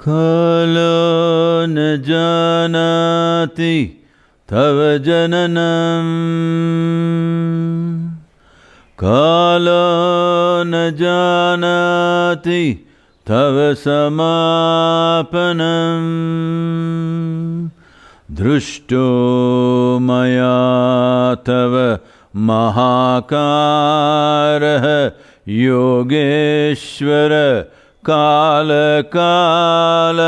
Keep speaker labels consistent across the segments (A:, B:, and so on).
A: कालो न जानाति तव जननम्। कालो न जानाति तव समापनम्। दृष्टो मया तव महाकारः Yogeshwar कालकाल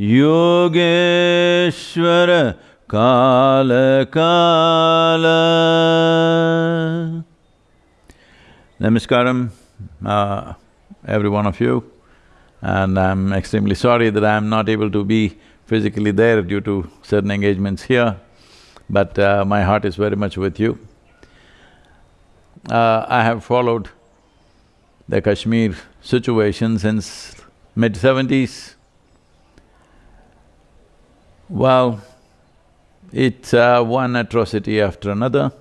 A: Yogeshwar कालकाल Namaskaram, uh, every one of you, and I'm extremely sorry that I'm not able to be physically there due to certain engagements here, but uh, my heart is very much with you. Uh, I have followed the Kashmir situation since mid-seventies. Well, it's uh, one atrocity after another.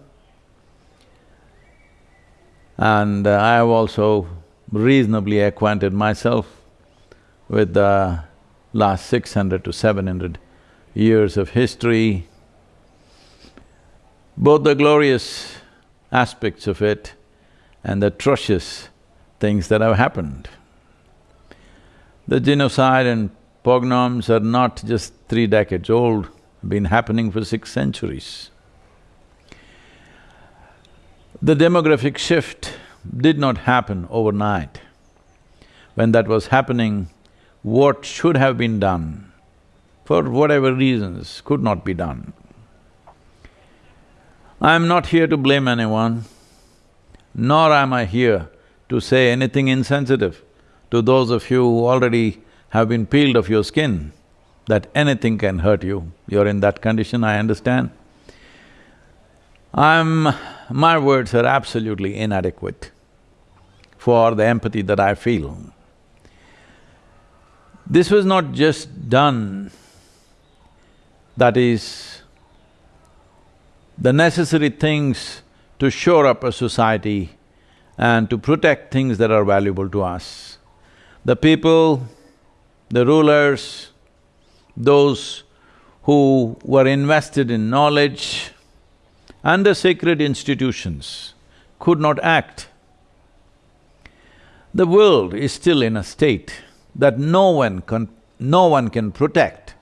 A: And uh, I have also reasonably acquainted myself with the last six hundred to seven hundred years of history, both the glorious aspects of it and the atrocious things that have happened. The genocide and pogroms are not just three decades old, been happening for six centuries. The demographic shift did not happen overnight. When that was happening, what should have been done, for whatever reasons, could not be done. I'm not here to blame anyone, nor am I here to say anything insensitive to those of you who already have been peeled of your skin, that anything can hurt you. You're in that condition, I understand. I'm… my words are absolutely inadequate for the empathy that I feel. This was not just done, that is, the necessary things to shore up a society and to protect things that are valuable to us. The people, the rulers, those who were invested in knowledge and the sacred institutions could not act. The world is still in a state that no one can… no one can protect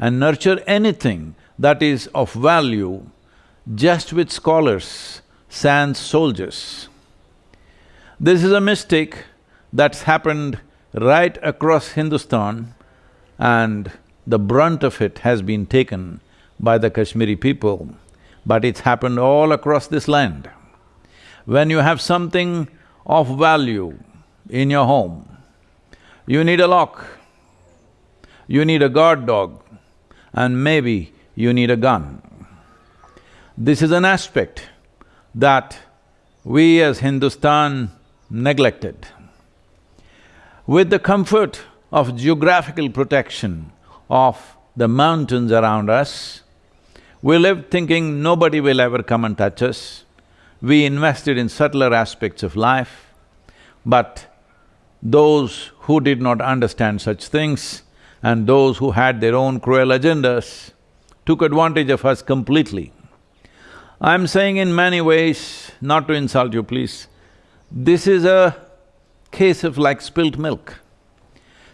A: and nurture anything that is of value just with scholars, sans soldiers. This is a mistake that's happened right across Hindustan and the brunt of it has been taken by the Kashmiri people, but it's happened all across this land. When you have something of value in your home, you need a lock, you need a guard dog, and maybe you need a gun. This is an aspect that we as Hindustan neglected. With the comfort of geographical protection of the mountains around us, we lived thinking nobody will ever come and touch us. We invested in subtler aspects of life, but those who did not understand such things and those who had their own cruel agendas took advantage of us completely. I'm saying in many ways, not to insult you please, this is a case of like spilt milk.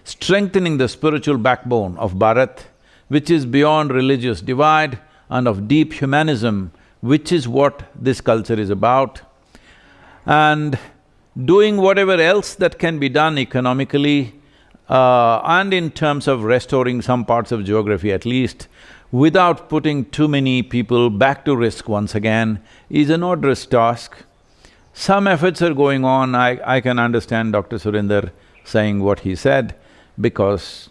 A: Strengthening the spiritual backbone of Bharat, which is beyond religious divide and of deep humanism, which is what this culture is about, and doing whatever else that can be done economically uh, and in terms of restoring some parts of geography at least, without putting too many people back to risk once again, is an onerous task. Some efforts are going on, I… I can understand Dr. Surinder saying what he said, because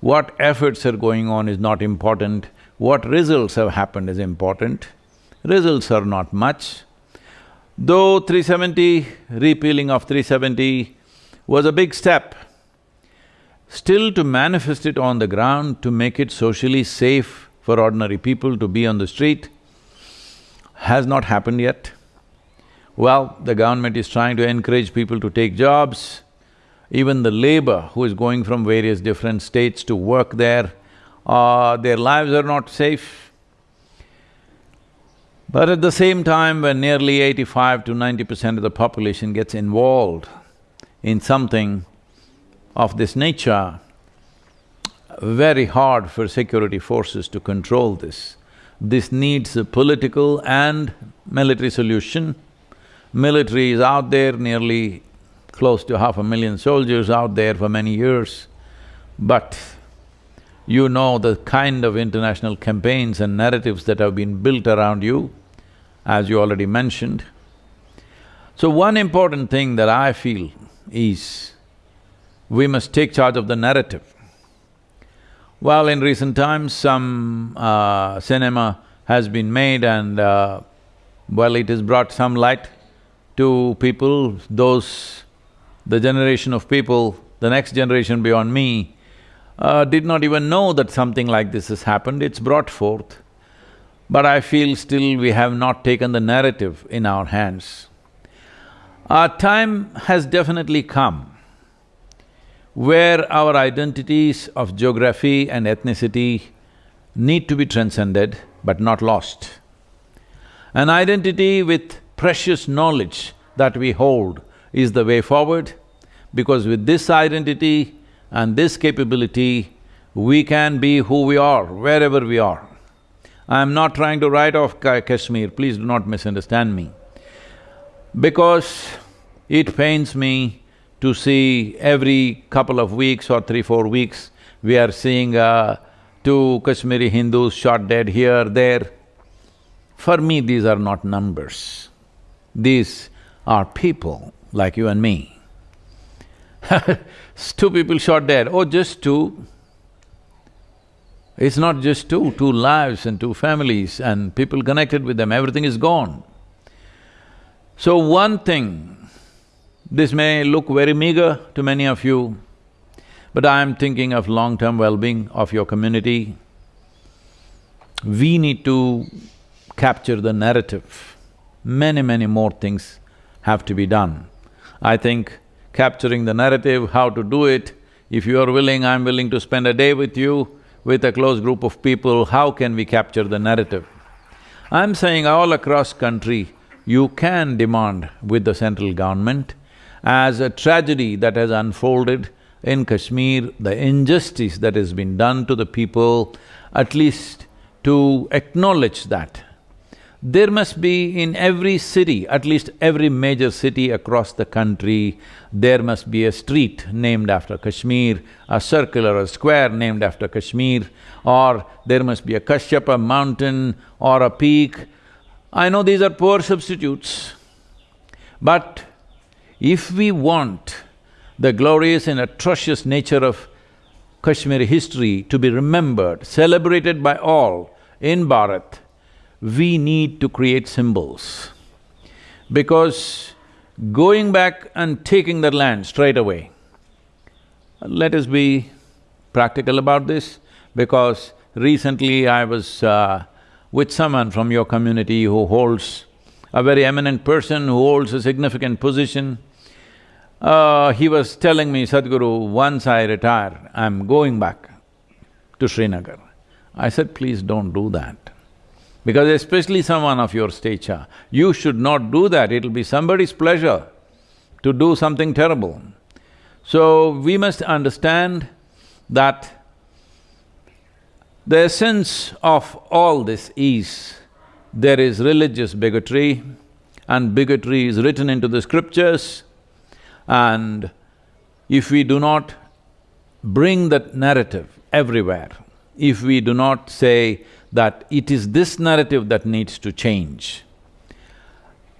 A: what efforts are going on is not important, what results have happened is important. Results are not much. Though 370, repealing of 370 was a big step, still to manifest it on the ground, to make it socially safe for ordinary people to be on the street, has not happened yet. Well, the government is trying to encourage people to take jobs. even the labor who is going from various different states to work there, uh, their lives are not safe. But at the same time, when nearly eighty-five to ninety percent of the population gets involved in something of this nature, very hard for security forces to control this. This needs a political and military solution. Military is out there, nearly close to half a million soldiers out there for many years, but you know the kind of international campaigns and narratives that have been built around you, as you already mentioned. So one important thing that I feel is we must take charge of the narrative. Well, in recent times, some uh, cinema has been made and uh, well, it has brought some light to people, those… the generation of people, the next generation beyond me, uh, did not even know that something like this has happened, it's brought forth. But I feel still we have not taken the narrative in our hands. Our time has definitely come where our identities of geography and ethnicity need to be transcended but not lost. An identity with precious knowledge that we hold is the way forward because with this identity and this capability, we can be who we are, wherever we are. I'm not trying to write off Kashmir, please do not misunderstand me. Because it pains me to see every couple of weeks or three, four weeks, we are seeing uh, two Kashmiri Hindus shot dead here, there. For me, these are not numbers. These are people like you and me. two people shot dead, oh, just two. It's not just two, two lives and two families and people connected with them, everything is gone. So one thing this may look very meager to many of you, but I am thinking of long-term well-being of your community. We need to capture the narrative. Many, many more things have to be done. I think capturing the narrative, how to do it, if you are willing, I'm willing to spend a day with you, with a close group of people, how can we capture the narrative? I'm saying all across country, you can demand with the central government as a tragedy that has unfolded in Kashmir, the injustice that has been done to the people, at least to acknowledge that. There must be in every city, at least every major city across the country, there must be a street named after Kashmir, a circle or a square named after Kashmir, or there must be a Kashyapa mountain or a peak. I know these are poor substitutes, but if we want the glorious and atrocious nature of Kashmiri history to be remembered, celebrated by all in Bharat, we need to create symbols. Because going back and taking that land straight away, let us be practical about this, because recently I was uh, with someone from your community who holds a very eminent person who holds a significant position. Uh, he was telling me, Sadhguru, once I retire, I'm going back to Srinagar. I said, please don't do that. Because especially someone of your stature, you should not do that, it'll be somebody's pleasure to do something terrible. So, we must understand that the essence of all this is there is religious bigotry and bigotry is written into the scriptures and if we do not bring that narrative everywhere, if we do not say that it is this narrative that needs to change,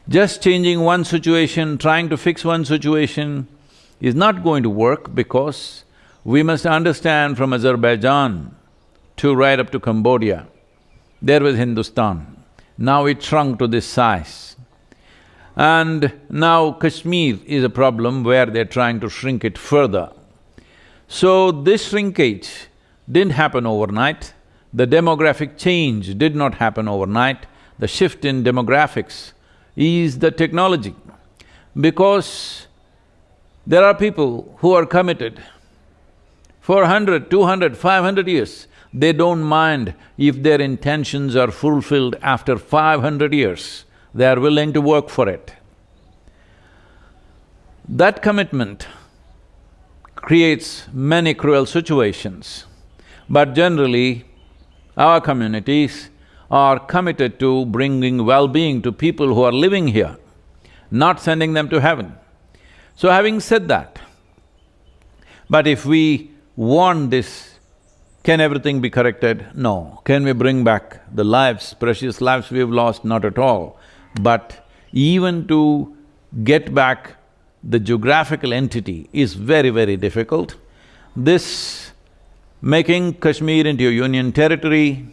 A: just changing one situation, trying to fix one situation is not going to work because we must understand from Azerbaijan to right up to Cambodia, there was Hindustan. Now it shrunk to this size. And now Kashmir is a problem where they're trying to shrink it further. So this shrinkage didn't happen overnight, the demographic change did not happen overnight, the shift in demographics is the technology. Because There are people who are committed for 100, 200, 500 years. They don't mind if their intentions are fulfilled after 500 years. They are willing to work for it. That commitment creates many cruel situations. But generally, our communities are committed to bringing well-being to people who are living here, not sending them to heaven. So having said that, but if we want this, can everything be corrected? No. Can we bring back the lives, precious lives we've lost? Not at all. But even to get back the geographical entity is very, very difficult. This making Kashmir into a union territory,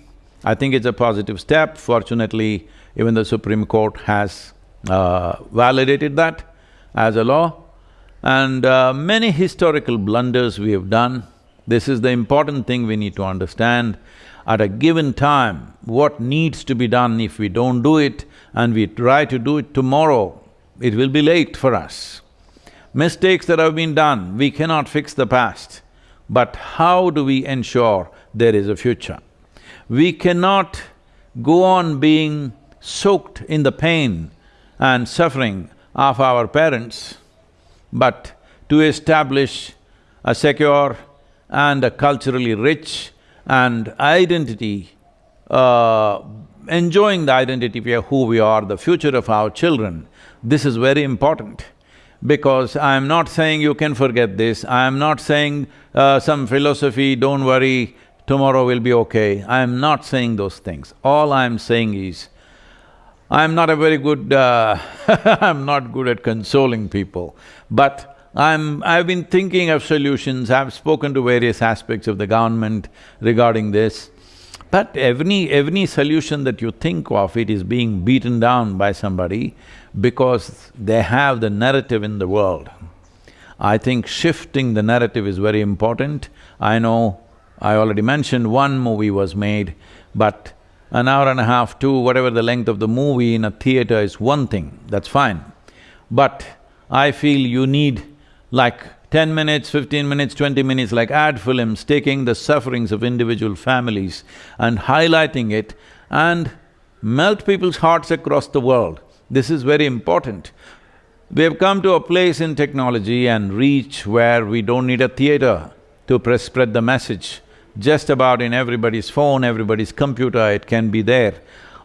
A: I think it's a positive step. Fortunately, even the Supreme Court has uh, validated that as a law. And uh, many historical blunders we have done. This is the important thing we need to understand. At a given time, what needs to be done if we don't do it and we try to do it tomorrow, it will be late for us. Mistakes that have been done, we cannot fix the past. But how do we ensure there is a future? We cannot go on being soaked in the pain and suffering of our parents, but to establish a secure and a culturally rich and identity, uh, enjoying the identity of who we are, the future of our children, this is very important because I am not saying you can forget this, I am not saying uh, some philosophy, don't worry, tomorrow will be okay. I am not saying those things. All I am saying is, I am not a very good… Uh I'm not good at consoling people, but I'm… I've been thinking of solutions, I've spoken to various aspects of the government regarding this. But every… every solution that you think of, it is being beaten down by somebody because they have the narrative in the world. I think shifting the narrative is very important. I know I already mentioned one movie was made, but an hour and a half, two, whatever the length of the movie in a theater is one thing, that's fine. But I feel you need like ten minutes, fifteen minutes, twenty minutes, like ad films, taking the sufferings of individual families and highlighting it and melt people's hearts across the world. This is very important. We have come to a place in technology and reach where we don't need a theater to press spread the message. Just about in everybody's phone, everybody's computer, it can be there.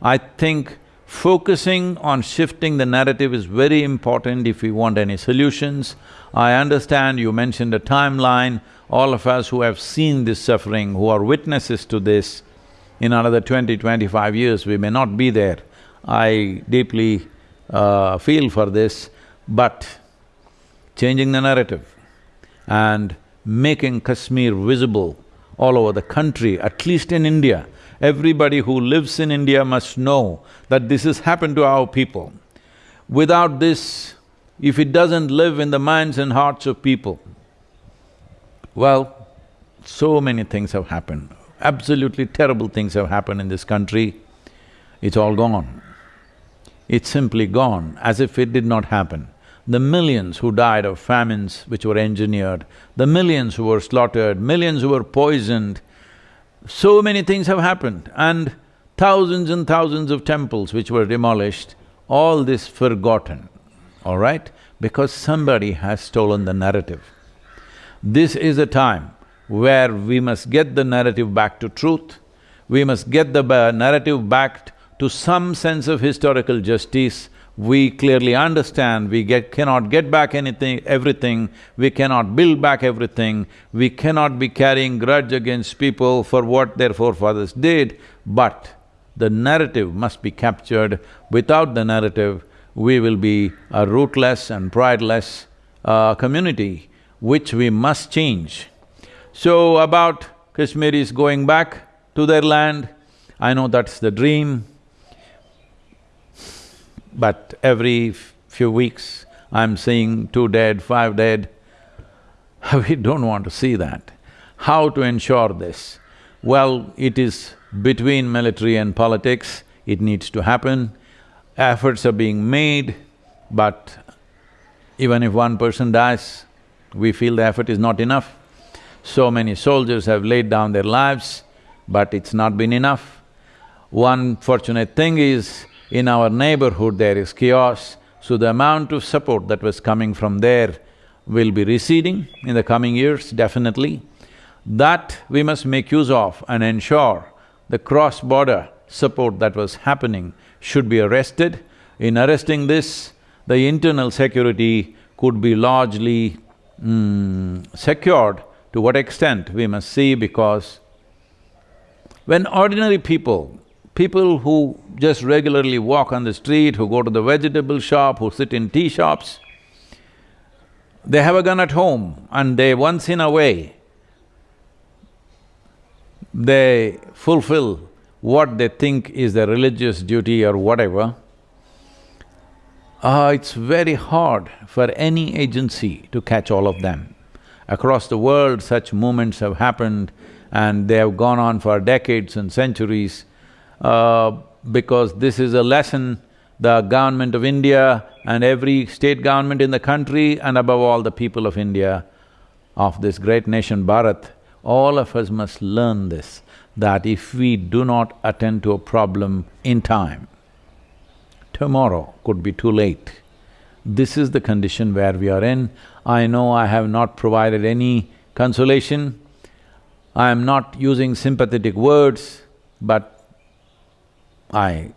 A: I think focusing on shifting the narrative is very important if we want any solutions. I understand you mentioned a timeline, all of us who have seen this suffering, who are witnesses to this, in another twenty, twenty-five years we may not be there. I deeply uh, feel for this, but changing the narrative and making Kashmir visible all over the country, at least in India. Everybody who lives in India must know that this has happened to our people. Without this, if it doesn't live in the minds and hearts of people, well, so many things have happened. Absolutely terrible things have happened in this country. It's all gone. It's simply gone, as if it did not happen. The millions who died of famines which were engineered, the millions who were slaughtered, millions who were poisoned, so many things have happened and thousands and thousands of temples which were demolished, all this forgotten, all right? Because somebody has stolen the narrative. This is a time where we must get the narrative back to truth, we must get the narrative back to some sense of historical justice, we clearly understand we get… cannot get back anything… everything, we cannot build back everything, we cannot be carrying grudge against people for what their forefathers did, but the narrative must be captured. Without the narrative, we will be a rootless and prideless uh, community, which we must change. So about Kashmiris going back to their land, I know that's the dream, but every few weeks I'm seeing two dead, five dead. we don't want to see that. How to ensure this? Well, it is between military and politics, it needs to happen. Efforts are being made, but even if one person dies, We feel the effort is not enough. So many soldiers have laid down their lives, but it's not been enough. One fortunate thing is, in our neighborhood there is chaos, so the amount of support that was coming from there will be receding in the coming years, definitely. That we must make use of and ensure the cross-border support that was happening should be arrested. In arresting this, the internal security could be largely mm, secured. To what extent, we must see because when ordinary people, people who just regularly walk on the street, who go to the vegetable shop, who sit in tea shops, they have a gun at home and they once in a way, they fulfill what they think is their religious duty or whatever, uh, it's very hard for any agency to catch all of them. Across the world, such movements have happened and they have gone on for decades and centuries uh, because this is a lesson the government of India and every state government in the country and above all the people of India, of this great nation Bharat, all of us must learn this, that if we do not attend to a problem in time, tomorrow could be too late. This is the condition where we are in. I know I have not provided any consolation, I am not using sympathetic words, but I…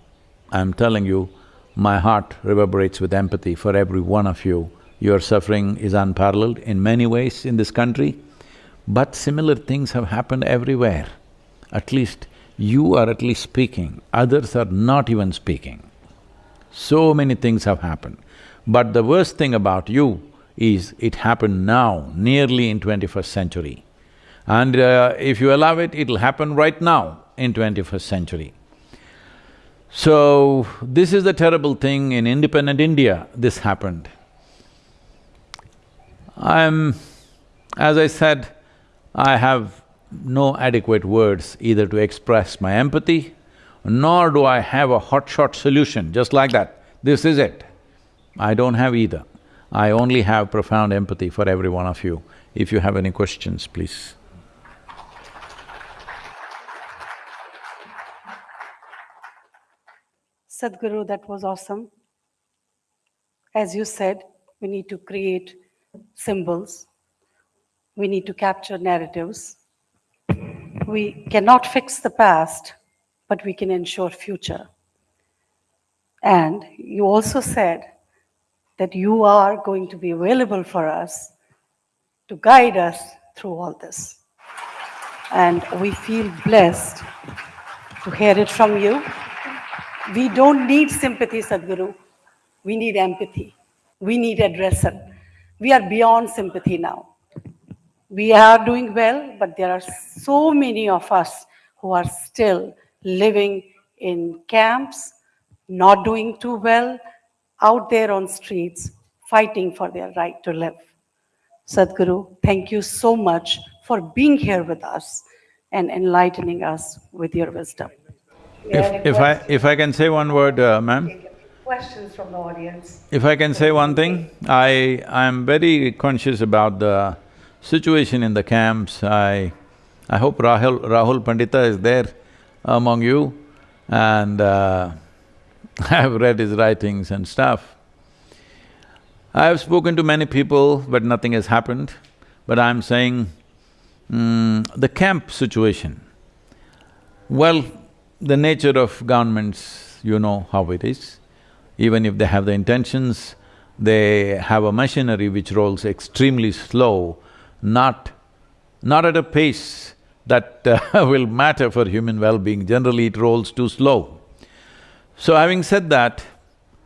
A: I'm telling you, my heart reverberates with empathy for every one of you. Your suffering is unparalleled in many ways in this country, but similar things have happened everywhere. At least you are at least speaking, others are not even speaking. So many things have happened. But the worst thing about you is it happened now, nearly in twenty-first century. And uh, if you allow it, it'll happen right now in twenty-first century. So, this is the terrible thing in independent India, this happened. I'm… as I said, I have no adequate words either to express my empathy, nor do I have a hotshot solution, just like that, this is it. I don't have either. I only have profound empathy for every one of you. If you have any questions, please.
B: Sadhguru, that was awesome. As you said, we need to create symbols. We need to capture narratives. We cannot fix the past, but we can ensure future. And you also said that you are going to be available for us to guide us through all this. And we feel blessed to hear it from you. We don't need sympathy, Sadhguru. We need empathy. We need addressal. We are beyond sympathy now. We are doing well, but there are so many of us who are still living in camps, not doing too well, out there on streets, fighting for their right to live. Sadhguru, thank you so much for being here with us and enlightening us with your wisdom.
A: If, if I… if I can say one word, uh, ma'am?
B: Questions from the audience.
A: If I can say one thing, I… I'm very conscious about the situation in the camps. I… I hope Rahul… Rahul Pandita is there among you and uh, I've read his writings and stuff. I have spoken to many people, but nothing has happened. But I'm saying, mm, the camp situation, well, the nature of governments, you know how it is. Even if they have the intentions, they have a machinery which rolls extremely slow, not… not at a pace that uh, will matter for human well-being, generally it rolls too slow. So having said that,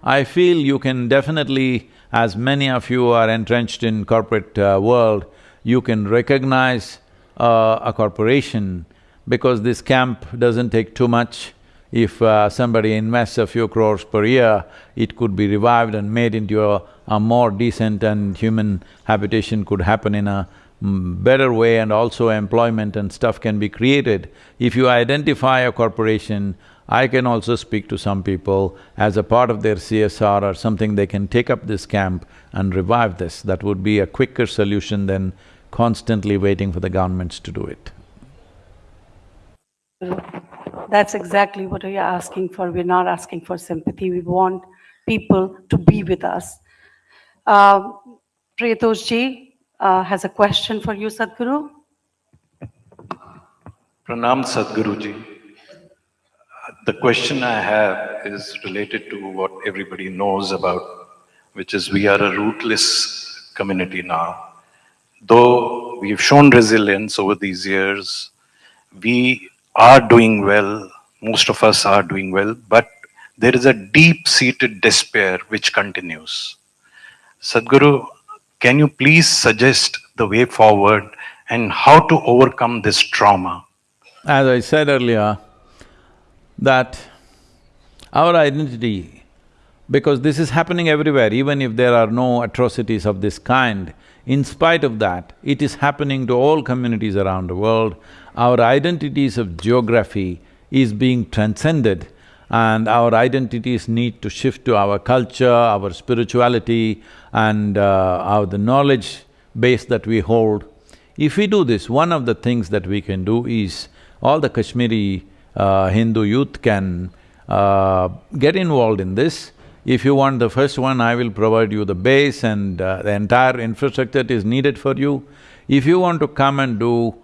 A: I feel you can definitely, as many of you are entrenched in corporate uh, world, you can recognize uh, a corporation because this camp doesn't take too much. If uh, somebody invests a few crores per year, it could be revived and made into a, a more decent and human habitation could happen in a mm, better way and also employment and stuff can be created. If you identify a corporation, I can also speak to some people as a part of their CSR or something, they can take up this camp and revive this. That would be a quicker solution than constantly waiting for the governments to do it.
B: That's exactly what we are asking for. We're not asking for sympathy. We want people to be with us. Uh, Priyatosh uh, has a question for you, Sadhguru.
C: Pranam Sadhguruji. The question I have is related to what everybody knows about, which is we are a rootless community now. Though we've shown resilience over these years, we are doing well, most of us are doing well, but there is a deep-seated despair which continues. Sadhguru, can you please suggest the way forward and how to overcome this trauma?
A: As I said earlier, that our identity, because this is happening everywhere, even if there are no atrocities of this kind, in spite of that, it is happening to all communities around the world. Our identities of geography is being transcended and our identities need to shift to our culture, our spirituality and uh, our the knowledge base that we hold. If we do this, one of the things that we can do is all the Kashmiri uh, Hindu youth can uh, get involved in this. If you want the first one, I will provide you the base and uh, the entire infrastructure is needed for you. If you want to come and do,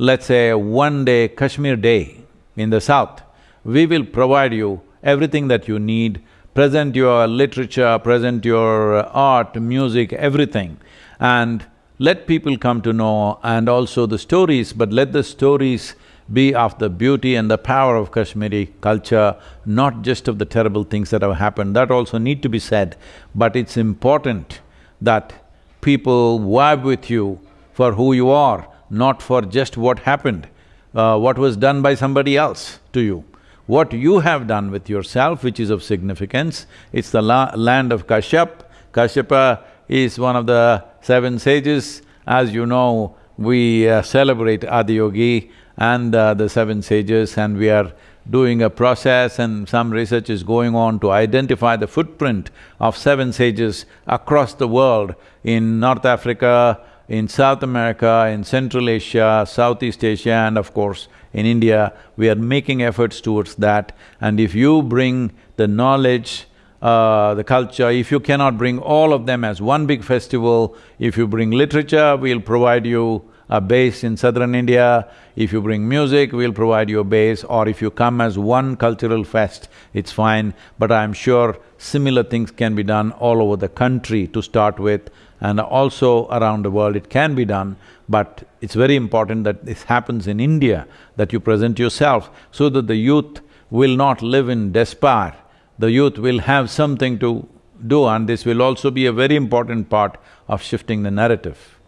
A: let's say, one day Kashmir day in the south, we will provide you everything that you need, present your literature, present your art, music, everything, and let people come to know and also the stories, but let the stories be of the beauty and the power of Kashmiri culture, not just of the terrible things that have happened, that also need to be said. But it's important that people vibe with you for who you are, not for just what happened, uh, what was done by somebody else to you. What you have done with yourself, which is of significance, it's the la land of Kashyap. Kashyapa is one of the seven sages. As you know, we uh, celebrate Adiyogi and uh, the seven sages and we are doing a process and some research is going on to identify the footprint of seven sages across the world in North Africa, in South America, in Central Asia, Southeast Asia and of course in India. We are making efforts towards that and if you bring the knowledge, uh, the culture, if you cannot bring all of them as one big festival, if you bring literature, we'll provide you a base in southern India. If you bring music, we'll provide you a base, or if you come as one cultural fest, it's fine. But I'm sure similar things can be done all over the country to start with, and also around the world it can be done, but it's very important that this happens in India, that you present yourself so that the youth will not live in despair. The youth will have something to do and this will also be a very important part of shifting the narrative.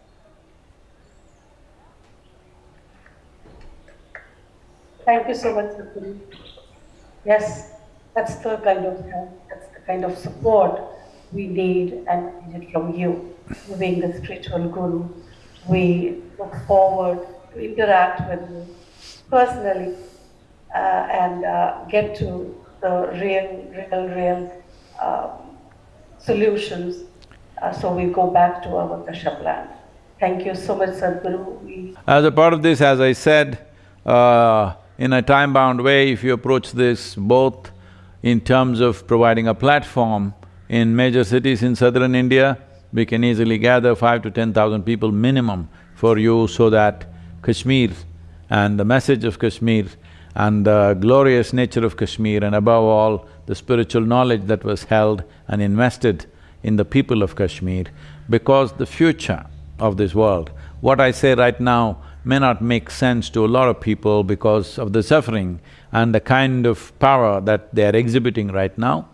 B: Thank you so much, Sadhguru. Yes, that's the kind of that's the kind of support we need and need it from you. Being the spiritual guru, we look forward to interact with you personally uh, and uh, get to the real, real, real um, solutions. Uh, so we go back to our Kashyap land. Thank you so much, Sadhguru.
A: As a part of this, as I said, uh, in a time-bound way, if you approach this both in terms of providing a platform in major cities in southern India, we can easily gather five to ten thousand people minimum for you so that Kashmir and the message of Kashmir and the glorious nature of Kashmir and above all, the spiritual knowledge that was held and invested in the people of Kashmir, because the future of this world, what I say right now may not make sense to a lot of people because of the suffering and the kind of power that they are exhibiting right now.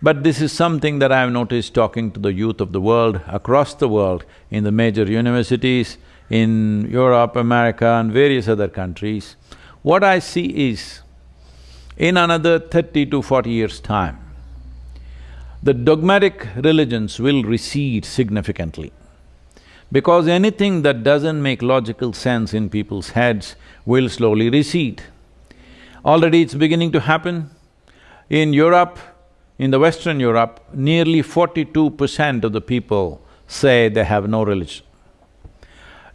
A: But this is something that I have noticed talking to the youth of the world, across the world, in the major universities, in Europe, America and various other countries. What I see is, in another thirty to forty years' time, the dogmatic religions will recede significantly. Because anything that doesn't make logical sense in people's heads will slowly recede. Already it's beginning to happen. In Europe, in the Western Europe, nearly forty-two percent of the people say they have no religion.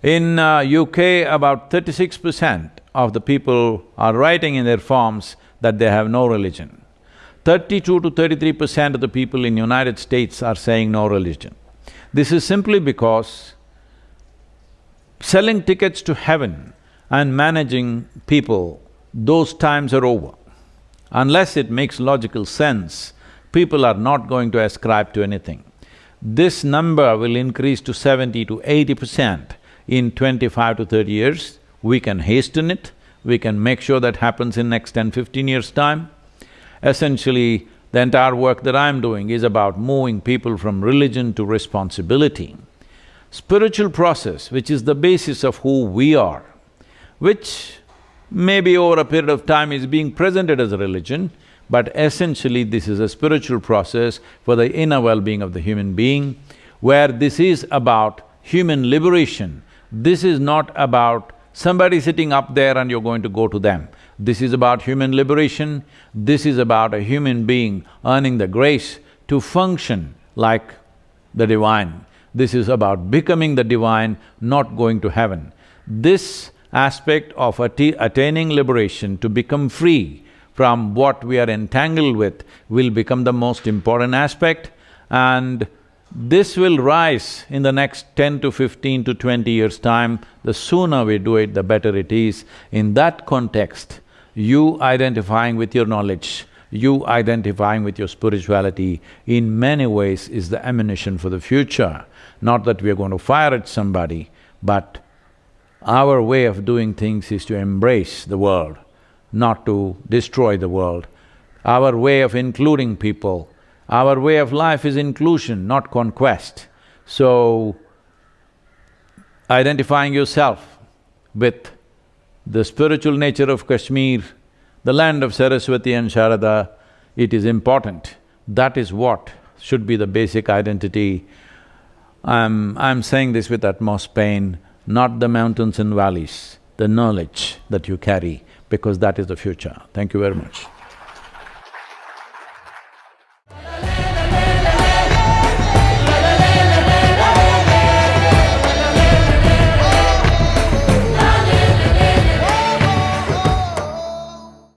A: In uh, UK, about thirty-six percent of the people are writing in their forms that they have no religion. Thirty-two to thirty-three percent of the people in United States are saying no religion. This is simply because selling tickets to heaven and managing people, those times are over. Unless it makes logical sense, people are not going to ascribe to anything. This number will increase to seventy to eighty percent in twenty-five to thirty years. We can hasten it, we can make sure that happens in next 10, 15 years' time. Essentially, the entire work that I'm doing is about moving people from religion to responsibility. Spiritual process, which is the basis of who we are, which maybe over a period of time is being presented as a religion, but essentially this is a spiritual process for the inner well-being of the human being, where this is about human liberation. This is not about somebody sitting up there and you're going to go to them. This is about human liberation, this is about a human being earning the grace to function like the divine. This is about becoming the divine, not going to heaven. This aspect of attaining liberation to become free from what we are entangled with will become the most important aspect and this will rise in the next ten to fifteen to twenty years' time. The sooner we do it, the better it is. In that context, you identifying with your knowledge, you identifying with your spirituality, in many ways is the ammunition for the future. Not that we are going to fire at somebody, but our way of doing things is to embrace the world, not to destroy the world. Our way of including people our way of life is inclusion, not conquest. So, identifying yourself with the spiritual nature of Kashmir, the land of Saraswati and Sharada, it is important. That is what should be the basic identity. I'm… I'm saying this with utmost pain, not the mountains and valleys, the knowledge that you carry, because that is the future. Thank you very much.